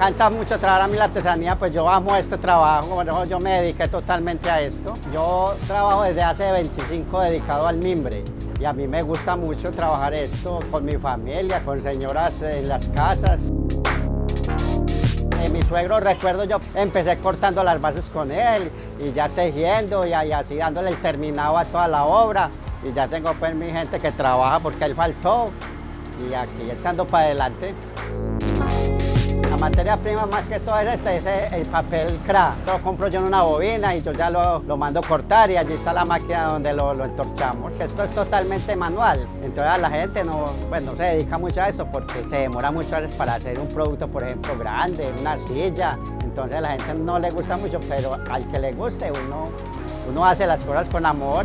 encanta mucho trabajar a mí la artesanía, pues yo amo este trabajo, yo me dediqué totalmente a esto. Yo trabajo desde hace 25 dedicado al mimbre y a mí me gusta mucho trabajar esto con mi familia, con señoras en las casas. mi suegro, recuerdo yo, empecé cortando las bases con él y ya tejiendo y, así dándole el terminado a toda la obra. Y ya tengo pues mi gente que trabaja porque él faltó y aquí echando para adelante. Materia prima más que todo es este, es el papel cra. Lo compro yo en una bobina y yo ya lo, lo mando cortar y allí está la máquina donde lo, lo, entorchamos. Esto es totalmente manual, entonces la gente no, pues, no se dedica mucho a esto porque se demora mucho para hacer un producto, por ejemplo, grande, una silla. Entonces a la gente no le gusta mucho, pero al que le guste uno, uno hace las cosas con amor.